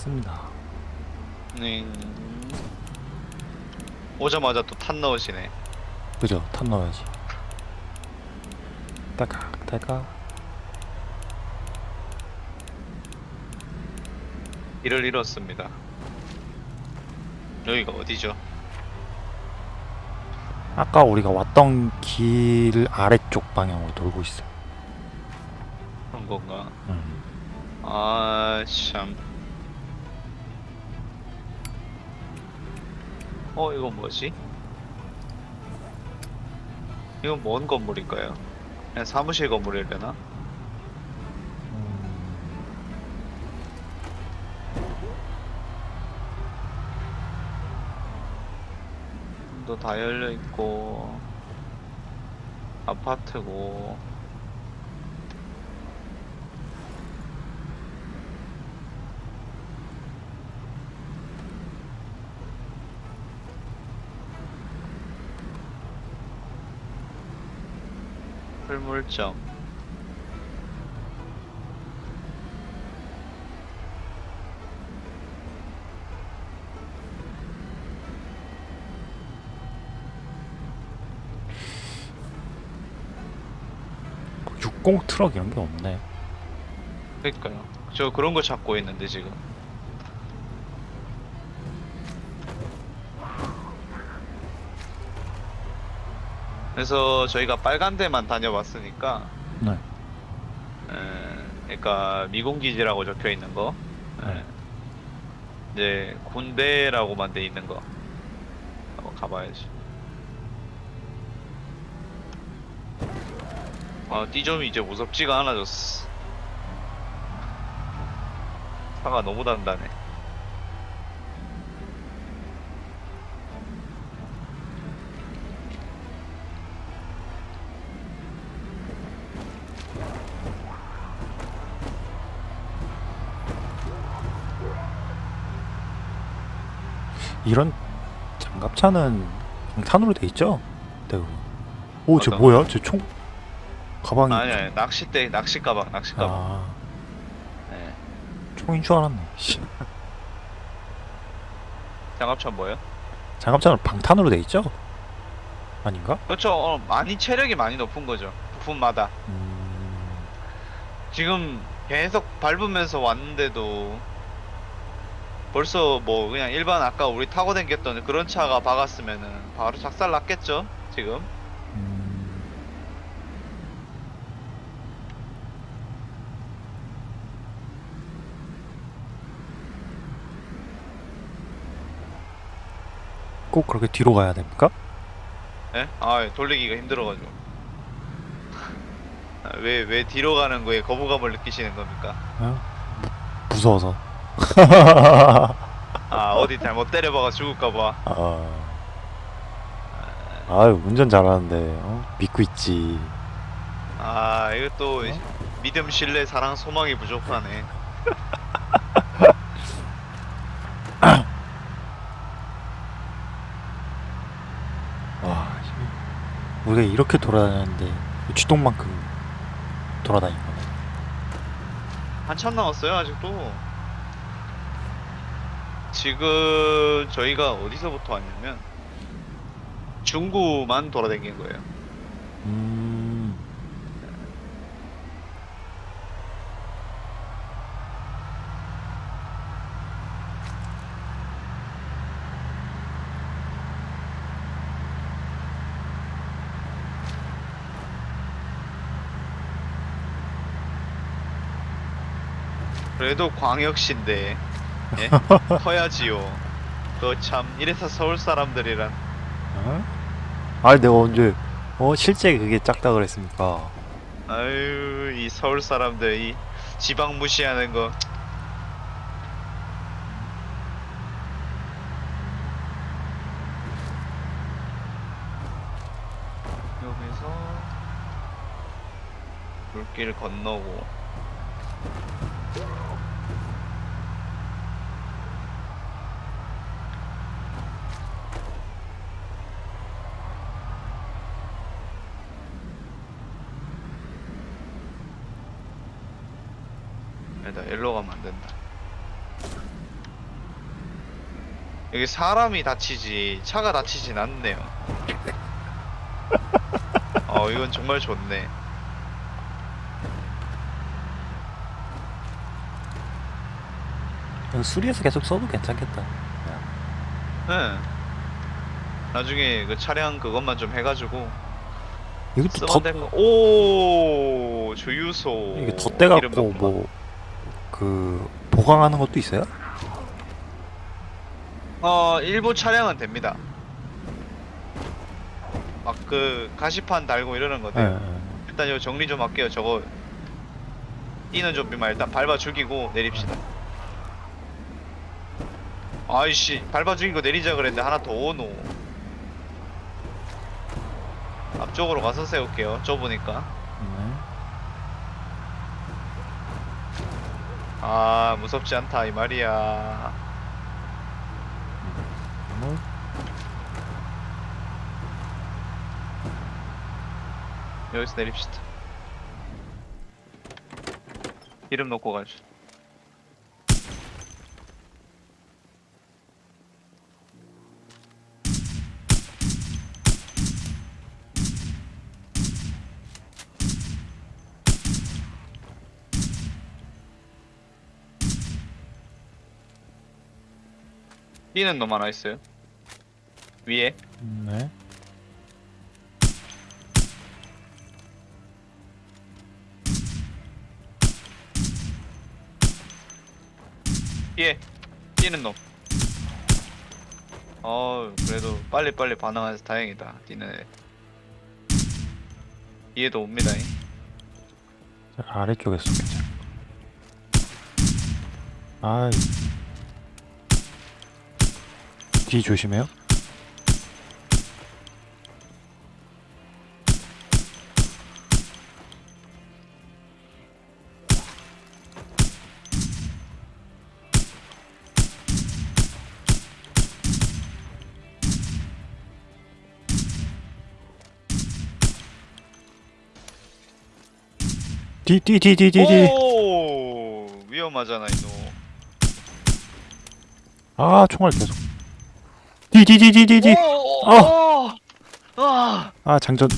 왔습니다. 네. 오자마자 또 탄 넣으시네. 그죠? 탑 넣어야지. 딸깍 딸깍. 길을 잃었습니다. 여기가 어디죠? 아까 우리가 왔던 길 아래쪽 방향으로 돌고 있어요. 그런 건가? 음. 아, 참. 어, 이건 뭐지? 이건 뭔 건물인가요? 그냥 사무실 건물이려나? 또다 열려 있고 아파트고 그60 트럭 이런 게 없네. 그러니까요. 저 그런 거 찾고 있는데 지금 그래서 저희가 빨간 데만 다녀봤으니까 네. 에, 그러니까 미군기지라고 적혀 있는 거. 에, 네. 이제 군대라고만 돼 있는 거. 한번 가봐야지. 아 띠점이 이제 무섭지가 않아졌어. 차가 너무 단단해 이런 장갑차는 탄으로 돼 있죠? 대부분. 오, 쟤 어떤 뭐야? 쟤 총 가방이 아니 아니 낚싯대 낚시 가방 낚시 가방 아, 네. 총인 줄 알았네. 씨. 장갑차 뭐예요? 장갑차는 방탄으로 돼 있죠? 아닌가? 그렇죠 어, 많이 체력이 많이 높은 거죠 부품마다 음, 지금 계속 밟으면서 왔는데도 벌써 뭐 그냥 일반 아까 우리 타고 댕겼던 그런 차가 박았으면은 바로 작살 났겠죠 지금 음, 꼭 그렇게 뒤로 가야 됩니까? 예? 아 돌리기가 힘들어가지고 왜왜 뒤로 가는 거에 거부감을 느끼시는 겁니까? 어? 무, 무서워서. 아 어디 잘못 때려박아 죽을까봐 아, 아유 운전 잘하는데 어? 믿고 있지. 아 이거 또 믿음 신뢰 사랑 소망이 부족하네 와, 씨. 우리가 이렇게 돌아다녔는데 주동만큼 돌아다닌 거네. 한참 남았어요 아직도 지금 저희가 어디서부터 왔냐면 중구만 돌아다닌 거예요. 음, 그래도 광역시인데 예? 커야지요 그참 이래서 서울 사람들이란 어? 아니 내가 언제 어 실제 그게 작다 그랬습니까? 아유 이 서울 사람들 이 지방 무시하는 거 여기서 물길 건너고 아니다 일로 가면 안 된다 여기 사람이 다치지 차가 다치진 않네요. 어 이건 정말 좋네. 이거 수리해서 계속 써도 괜찮겠다. 응. 나중에 그 차량 그것만 좀 해가지고 이것도 쓰면 덧, 될 거. 오 주유소. 이게 덧대갖고. 뭐, 그, 보강하는 것도 있어요? 어 일부 차량은 됩니다. 막 그 가시판 달고 이러는 거 예. 돼요. 예. 일단 이거 정리 좀 할게요. 저거 뛰는 좀비만 일단 밟아 죽이고 내립시다. 아이씨 밟아 죽이고 내리자 그랬는데 하나 더 오노. 앞쪽으로 가서 세울게요. 좁으니까. 네. 아 무섭지 않다 이 말이야. 뭐, 여기서 내립시다. 기름 넣고 가죠. 뛰는 놈 하나 있어요. 위에. 네. 뒤에 뛰는 놈. 어 그래도 빨리 빨리 반응해서 다행이다. 뛰는 애. 뒤에도 옵니다. 잉. 자, 아래쪽에서 괜찮아. 아이. 뒤 조심해요. 뒤, 뒤, 뒤, 뒤, 뒤, 뒤. 오 위험하잖아 이놈. 아, 총알 계속. 오, 어. 오, 아, 아, 장전.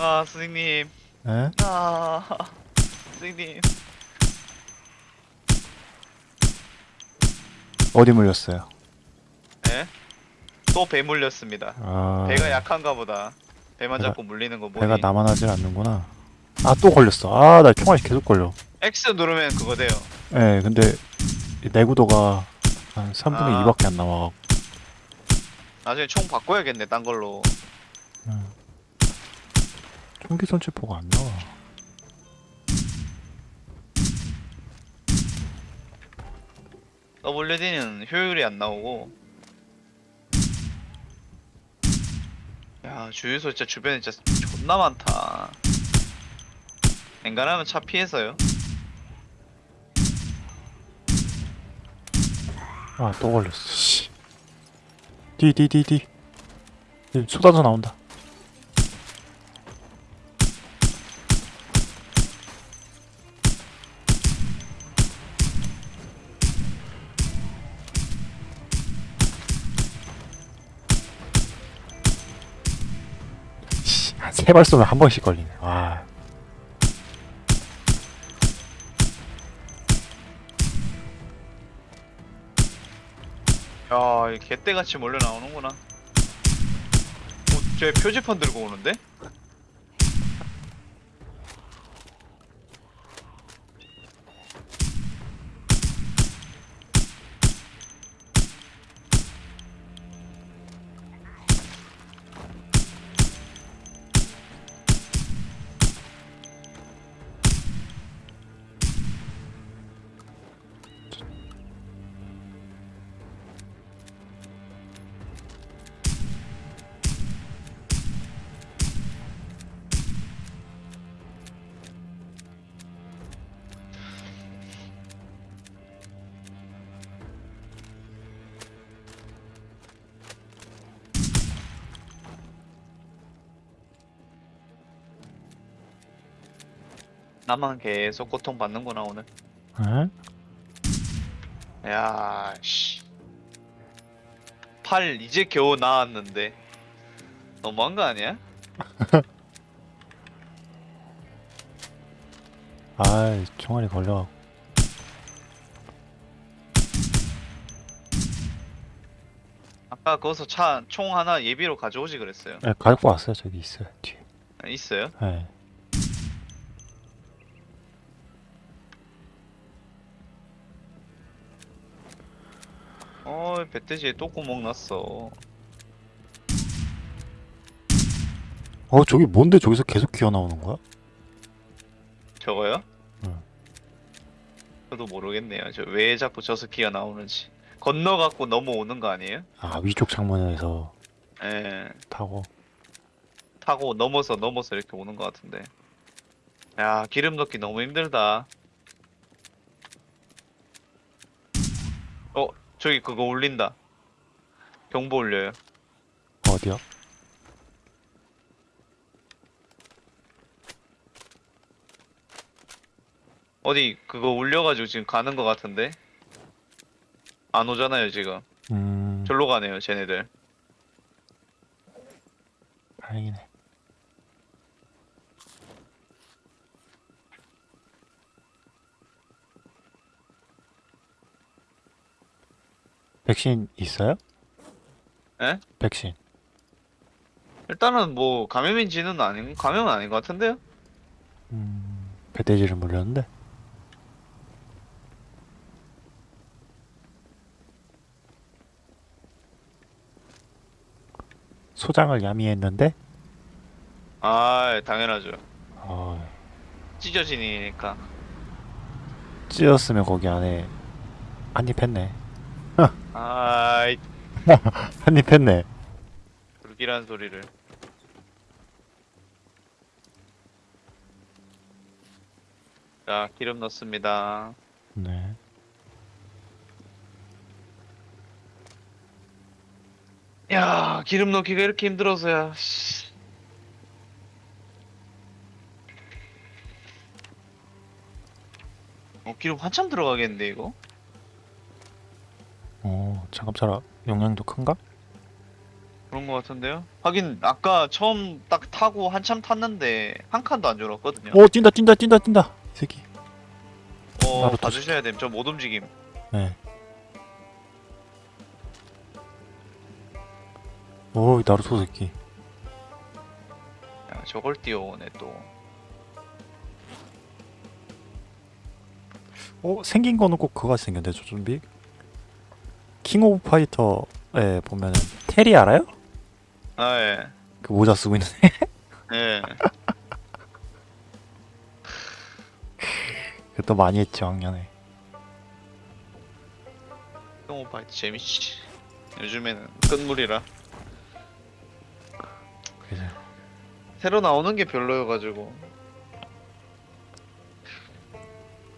아 선생님. 에? 아 선생님. 어디 물렸어요? 예? 또배 물렸습니다. 아, 배가 약한가 보다. 배만 배가- 잡고 물리는 거 보니. 배가 나만 하질 않는구나. 아, 또 걸렸어. 아, 나 총알이 계속 걸려. X 누르면 그거 돼요. 예, 근데 이 내구도가 한 3분의 아. 2밖에 안 남아. 나중에 총 바꿔야겠네, 딴 걸로. 총기 손체포가 안 나와. WD는 효율이 안 나오고. 야, 주유소 진짜 주변에 진짜 존나 많다. 엔간하면 차 피해서요. 아, 또 걸렸어. 씨. 뒤, 뒤, 뒤, 뒤. 뒤, 쏟아져 나온다. 씨, 세발 쏘면 한 번씩 걸리네. 와. 개떼같이 몰려 나오는구나. 어, 쟤 표지판 들고 오는데? 나만 계속 고통받는구나, 오늘. 에? 야, 씨. 팔 이제 겨우 나왔는데 너무한 거 아니야? 아이 총알이 걸려 아까 거기서 차 총 하나 예비로 가져오지 그랬어요. 네, 갖고 왔어요 저기 있어요 뒤에 아, 있어요? 네. 어 배돼지에 또 구멍 났어. 어 저기 뭔데 저기서 계속 기어나오는 거야? 저거요? 응. 저도 모르겠네요. 저 왜 자꾸 저 스키가 나오는지. 건너갖고 넘어오는 거 아니에요? 아 위쪽 창문에서 예. 타고 타고 넘어서 넘어서 이렇게 오는 것 같은데. 야 기름 넣기 너무 힘들다. 어 저기 그거 울린다. 경보 울려요. 어디야? 어디 그거 울려가지고 지금 가는 것 같은데. 안 오잖아요 지금. 음 절로 가네요 쟤네들. 다행이네 백신 있어요? 에? 백신 일단은 뭐 감염인지는 아닌 감염은 아닌 것 같은데요? 음 배돼지를 물렸는데 소장을 야미했는데 아 당연하죠. 어, 찢어지니까. 찢었으면 거기 안에 한입 했네 아이 한입 했네 불길한 소리를. 자 기름 넣습니다. 네 야 기름 넣기가 이렇게 힘들어서야. 씨. 어 기름 한참 들어가겠는데 이거? 어, 장갑차라 용량도 큰가? 그런 것 같은데요? 하긴 아까 처음 딱 타고 한참 탔는데 한 칸도 안 줄었거든요. 오 뛴다 뛴다 뛴다 뛴다 이 새끼 어, 봐주셔야 됨. 저 못 움직임. 네. 오 나루토 새끼 야, 저걸 뛰어오네 또. 어 생긴 거는 꼭 그거 같이 생겼네 저 좀비 King of Fighter에 보면은 테리 알아요? 아 예. 그 모자 쓰고 있는 예. 그것도 많이 했지 왕년에 킹오파이터 재밌지. 요즘에는 끝물이라. 그래서 새로 나오는 게 별로여가지고.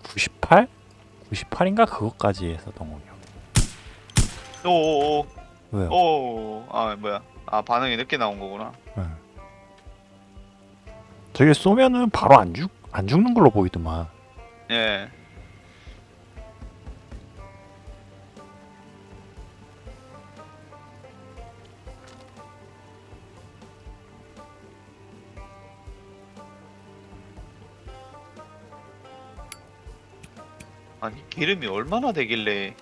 98? 98인가 그것까지 했었던 거요 오오오. 왜요? 오. 아 뭐야. 아 반응이 늦게 나온 거구나. 응. 저게 쏘면은 바로 안 죽, 안 죽는 걸로 보이더만 예. 아니 기름이 얼마나 되길래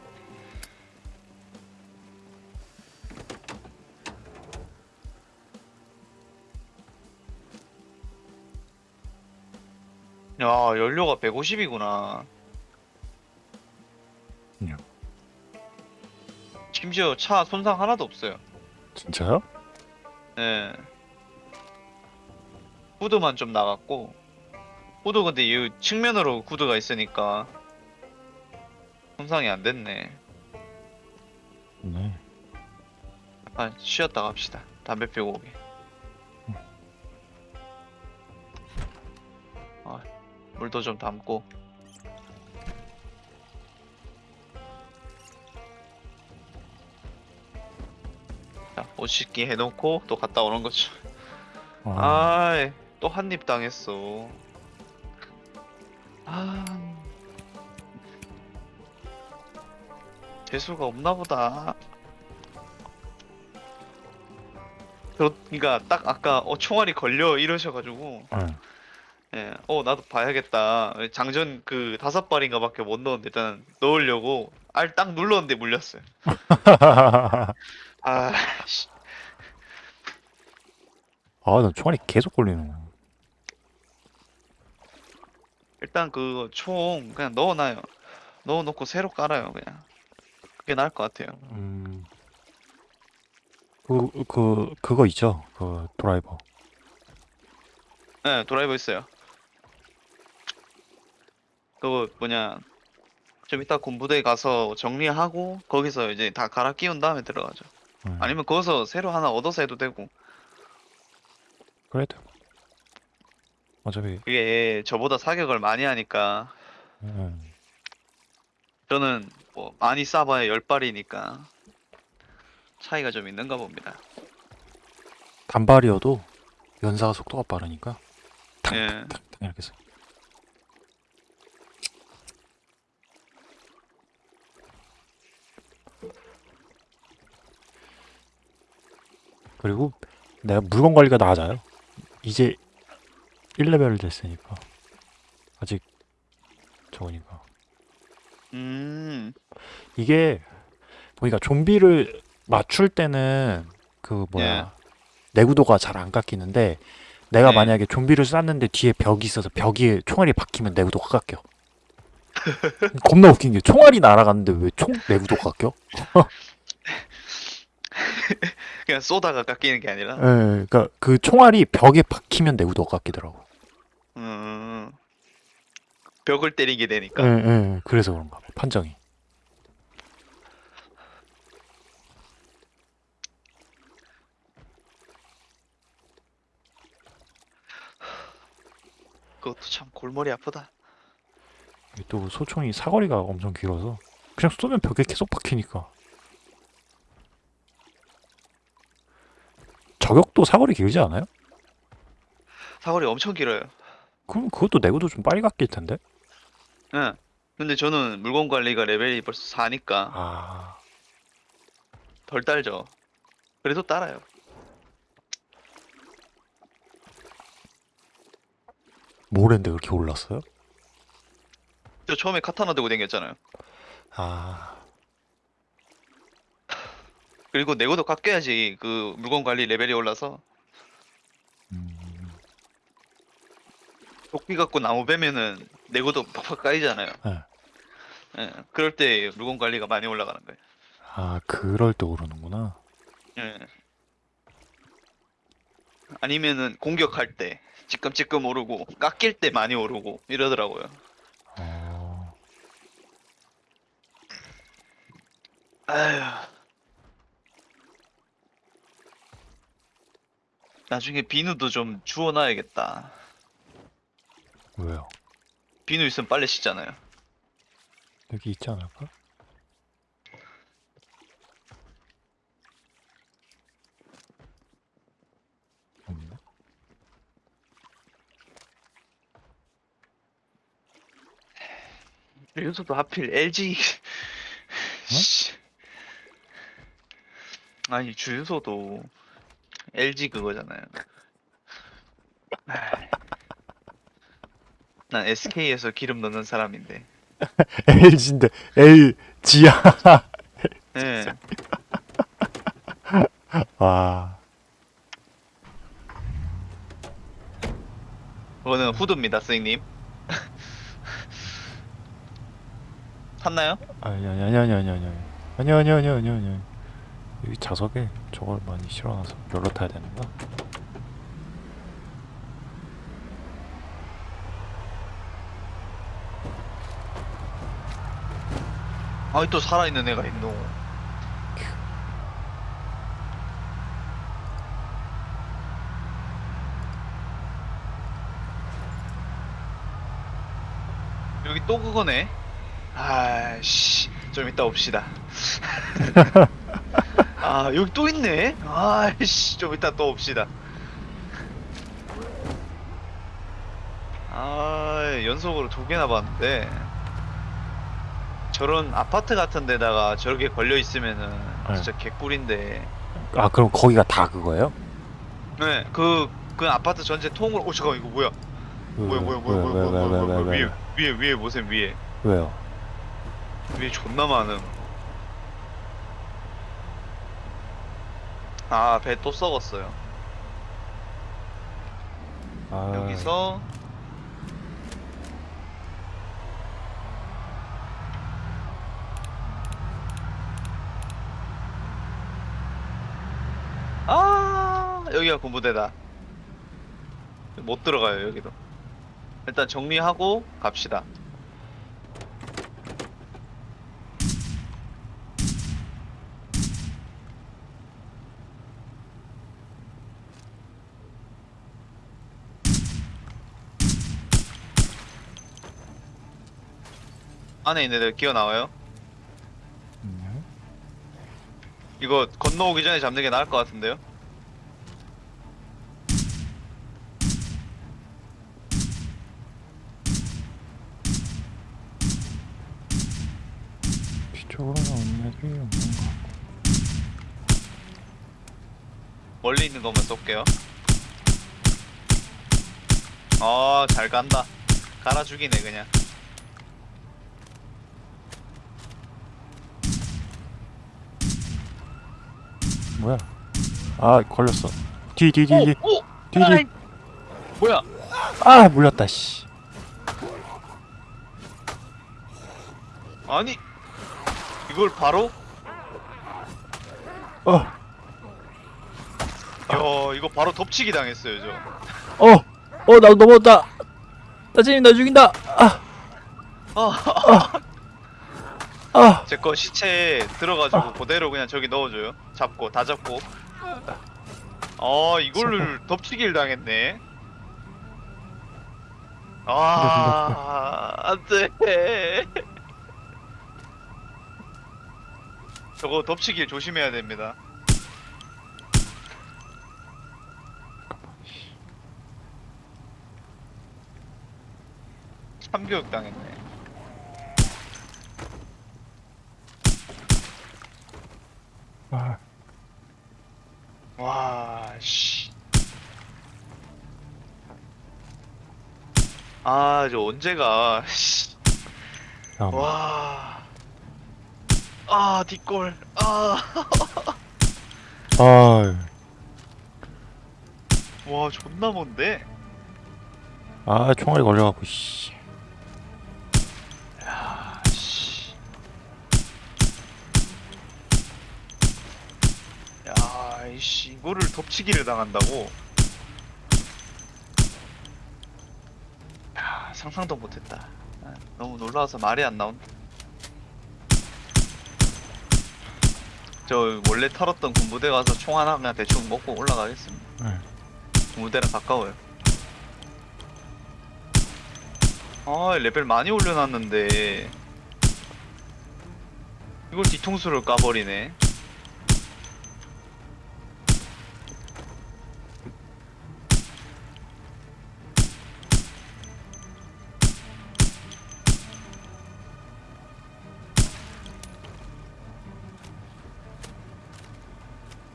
연료가 150이구나. 네. 심지어 차 손상 하나도 없어요. 진짜요? 예 후드만 좀 나갔고 후드 근데 이 측면으로 후드가 있으니까 손상이 안 됐네. 네. 아 쉬었다 갑시다. 담배 피우고 오게 물도 좀 담고. 자 옷 씻기 해놓고 또 갔다 오는 거죠. 아, 아이 또 한 입 당했어. 아. 재수가 없나 보다. 저, 그니까 딱 아까 어 총알이 걸려 이러셔가지고. 응. 예, 어 나도 봐야겠다. 장전 그 다섯 발인가 밖에 못 넣었는데 일단 넣으려고 알 딱 눌렀는데 물렸어요. 아, 씨. 아, 나 총알이 계속 걸리는 거. 일단 그 총 그냥 넣어놔요. 넣어놓고 새로 깔아요 그냥. 그게 나을 것 같아요. 음. 그, 그, 그거 있죠? 그 드라이버. 네, 드라이버 있어요. 그거 뭐냐 좀 이따 군부대 가서 정리하고 거기서 이제 다 갈아 끼운 다음에 들어가죠. 음. 아니면 거기서 새로 하나 얻어서 해도 되고 그래도. 어차피, 그게 저보다 사격을 많이 하니까 음. 저는 뭐 많이 쏴봐야 열 발이니까 차이가 좀 있는가 봅니다. 단발이어도 연사가 속도가 빠르니까. 탕, 예. 탕, 탕, 탕 이렇게 해서. 그리고 내가 물건 관리가 나아져요. 이제 1레벨 됐으니까. 아직 적으니까. 음, 이게 보니까 좀비를 맞출 때는 그 뭐야 내구도가 잘 안 깎이는데 내가 네. 만약에 좀비를 쐈는데 뒤에 벽이 있어서 벽에 총알이 박히면 내구도가 깎여. 겁나 웃긴 게 총알이 날아갔는데 왜 총 내구도가 깎여? 그냥 쏘다가 깎이는 게 아니라. 예, 그러니까 그 총알이 벽에 박히면 내구도가 깎이더라고. 음, 벽을 때리게 예, 되니까. 예, 그래서 그런가 봐, 판정이. 그것도 참 골머리 아프다. 또 소총이 사거리가 엄청 길어서 그냥 쏘면 벽에 계속 박히니까. 저격도 사거리 길지 않아요? 사거리 엄청 길어요. 그럼 그것도 내구도 좀 빨리 깎일 텐데. 응. 근데 저는 물건 관리가 레벨이 벌써 4니까 아, 덜 딸죠. 그래도 따라요. 뭐랜데 그렇게 올랐어요? 저 처음에 카타나 들고 댕겼잖아요. 아, 그리고 내구도 깎여야지 그 물건 관리 레벨이 올라서 음, 도끼 갖고 나무 베면은 내구도 팍팍 까이잖아요. 네. 예, 그럴 때 물건 관리가 많이 올라가는 거예요. 아, 그럴 때 오르는구나. 예. 아니면은 공격할 때 찌끔찌끔 오르고 깎일 때 많이 오르고 이러더라고요. 어, 아휴. 나중에 비누도 좀 주워놔야겠다. 왜요? 비누 있으면 빨래 씻잖아요. 여기 있지 않을까? 없네. 윤서도 하필 LG. 씨. 아니 주유소도 LG 그거잖아요. 아이. 난 SK에서 기름 넣는 사람인데. LG인데 LG야. 예. 와, 그거는 후드입니다, 스님. 탔나요? 아니 아니 아니 아니 아니 아니 아니 아니 아니 아니 아니 여기 자석에 저걸 많이 실어놔서 열로 타야 되는가? 아이 또 살아있는 애가 있노. 여기 또 그거네. 아씨, 좀 이따 옵시다. 아 여기 또 있네 아이씨 좀 이따 또 옵시다 아 연속으로 두 개나 봤는데 저런 아파트 같은 데다가 저렇게 걸려 있으면은 네. 진짜 개꿀인데 아 그럼 거기가 다 그거예요? 네그그 그 아파트 전체 통으로 오 잠깐 이거 뭐야 왜, 뭐야 뭐야 뭐야 뭐야 뭐야 뭐야 위에 위에 위에 보세요 위에 왜요? 위에 존나 많음 아, 배 또 썩었어요. 아, 여기서 아 여기가 군부대다. 못 들어가요 여기도. 일단 정리하고 갑시다 안에 있는 애들 기어 나와요 음, 이거 건너오기 전에 잡는 게 나을 것 같은데요 뒤쪽으로 나오는 애들이 없는 거 같고. 멀리 있는 것만 쏠게요. 아, 잘 간다. 갈아 죽이네, 그냥. 뭐야? 아 걸렸어. 뒤 뒤 뒤 뒤. 오! 뒤, 뒤. 아이! 뭐야? 아 물렸다 씨. 아니, 이걸 바로? 어, 야, 이거 바로 덮치기 당했어요, 저. 어, 어, 나 넘어졌다. 따진이 나 죽인다. 아, 아, 아, 제거 시체에 들어가지고 그대로 그냥 저기 넣어줘요. 잡고, 다 잡고. 아, 이거를 덮치기를 당했네. 아, 안 돼. 저거 덮치기 조심해야 됩니다. 참교육 당했네. 아, 와, 씨. 아, 저 언제가, 씨. 잠깐만. 와. 아, 뒷골. 아. 아, 와, 존나 먼데? 아, 총알이 걸려갖고 씨. 야, 이씨, 이거를 덮치기를 당한다고? 야, 상상도 못했다. 아, 너무 놀라워서 말이 안 나온다. 저 원래 털었던 군부대 가서 총 하나 그냥 대충 먹고 올라가겠습니다. 네. 군부대랑 가까워요. 아, 레벨 많이 올려놨는데 이걸 뒤통수를 까버리네.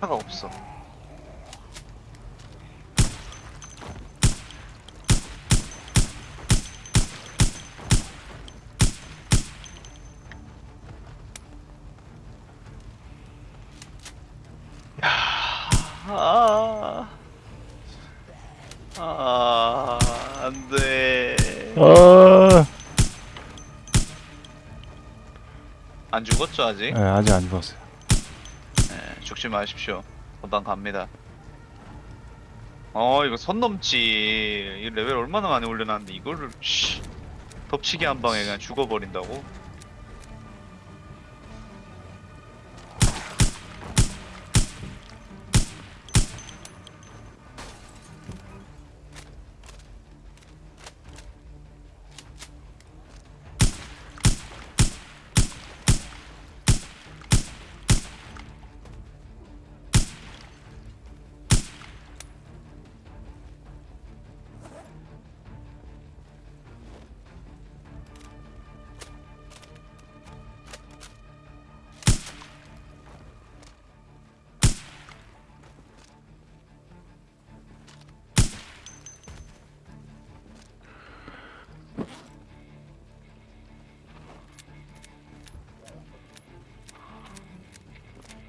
차가 없어. 아, 아, 안 돼. 아, 안 죽었죠, 아직? 네, 아직 안 죽었어요. 네, 죽지 마십시오. 금방 갑니다. 어, 이거 선 넘지. 이 레벨 얼마나 많이 올려놨는데, 이거를, 씨. 덮치기 한 방에 그냥 죽어버린다고?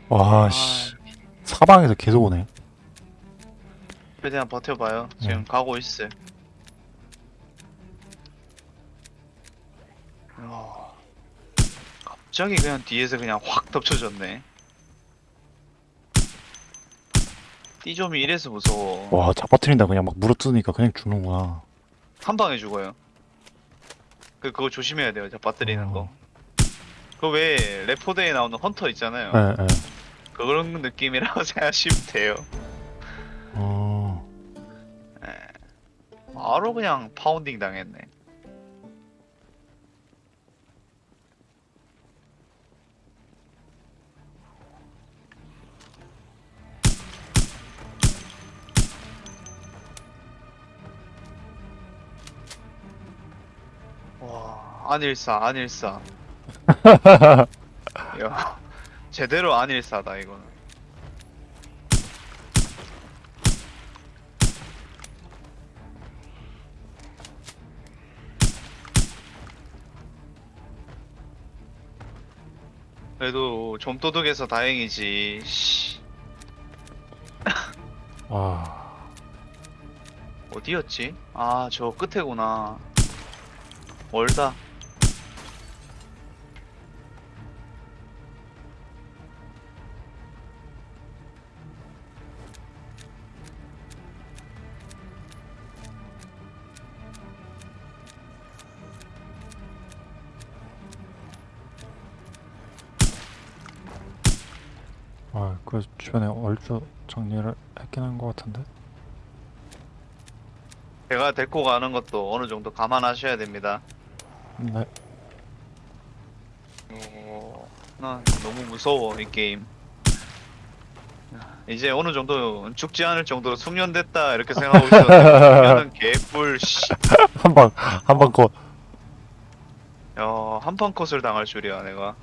와 씨 사방에서 계속 오네 최대한 버텨봐요. 지금 음. 가고 있어요. 와, 갑자기 그냥 뒤에서 그냥 확 덮쳐졌네. 띠좀이 이래서 무서워. 와 잡아트린다 그냥 막 물어뜯으니까 그냥 죽는구나 한 방에 죽어요. 그 그거 조심해야 돼요. 자 빠뜨리는 거. 어. 그왜 레포드에 나오는 헌터 있잖아요. 예, 예. 그런 느낌이라고 생각하시면 돼요. 어, 바로 그냥 파운딩 당했네. 와, 안일사, 안일사. 야, 제대로 안일사다 이거는. 그래도 좀도둑에서 다행이지. 씨, 와 어디였지? 아, 저 끝에구나. 멀다. 주변에 얼추 정리를 했긴 한 것 같은데. 제가 데리고 가는 것도 어느 정도 감안하셔야 됩니다. 네. 어, 나 너무 무서워 이 게임. 이제 어느 정도 죽지 않을 정도로 숙련됐다 이렇게 생각하고 있었는데 개뿔 씨. 한방 한방 거. 야, 한판 컷을 당할 줄이야, 내가.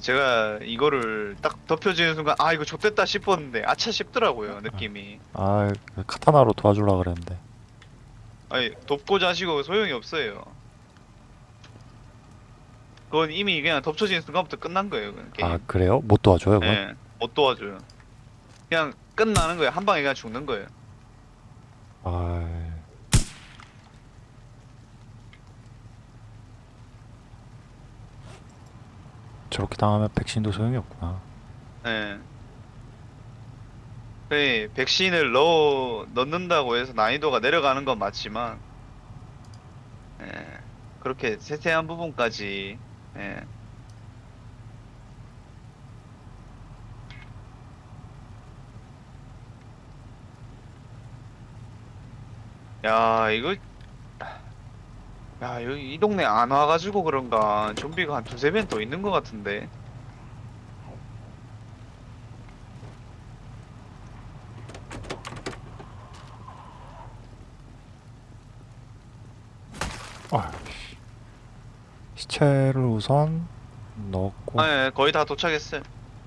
제가 이거를 딱 덮여지는 순간, 아, 이거 좆됐다 싶었는데, 아차 싶더라고요, 느낌이. 아, 그 카타나로 도와주려 그랬는데. 아니, 돕고자 하시고 소용이 없어요. 그건 이미 그냥 덮쳐지는 순간부터 끝난 거예요, 그 게임. 아, 그래요? 못 도와줘요, 그건? 예, 못 도와줘요. 그냥 끝나는 거예요. 한 방에 그냥 죽는 거예요. 아, 저렇게 당하면 백신도 소용이 없구나. 예. 그 백신을 넣어 넣는다고 해서 난이도가 내려가는 건 맞지만, 예. 그렇게 세세한 부분까지, 예. 야, 이거, 야, 여기 이 동네 안 와가지고 그런가 좀비가 한 두세 명더 있는 것 같은데. 아, 씨. 시체를 우선 넣었고, 아, 예, 거의 다 도착했어요.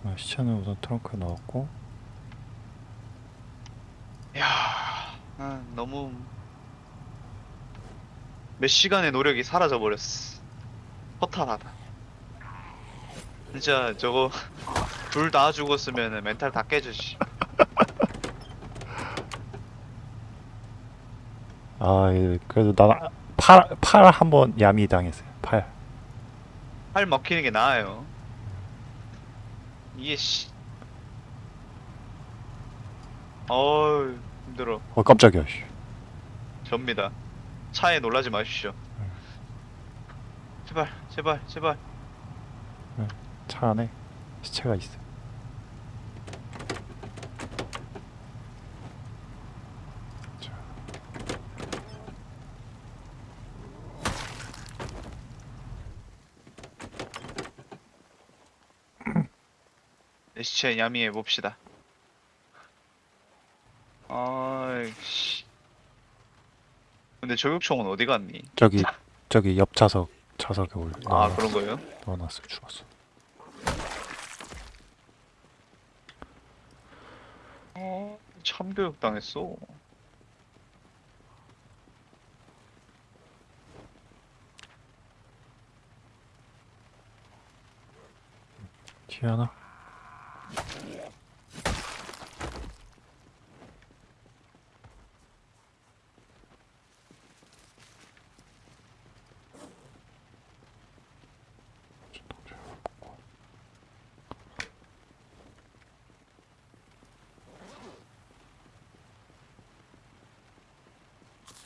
어, 시체는 우선 트렁크에 넣었고, 야, 아, 너무 몇 시간의 노력이 사라져 버렸어. 허탈하다. 진짜 저거 둘 다 죽었으면 멘탈 다 깨지지. 아, 예, 그래도 난 팔, 팔 한번 야미 당했어요. 팔. 팔 먹히는 게 나아요. 이게 씨. 어우 힘들어. 어, 깜짝이야, 씨. 접니다. 차에 놀라지 마십시오. 제발, 제발, 제발. 차 안에 시체가 있어. 자, 내 시체 야미해 봅시다. 아이씨. 근데 저격총은 어디 갔니? 저기, 저기 옆 좌석, 좌석에 올 아. 그런 거예요? 넣어놨어, 죽었어. 어, 참교육 당했어. 하나?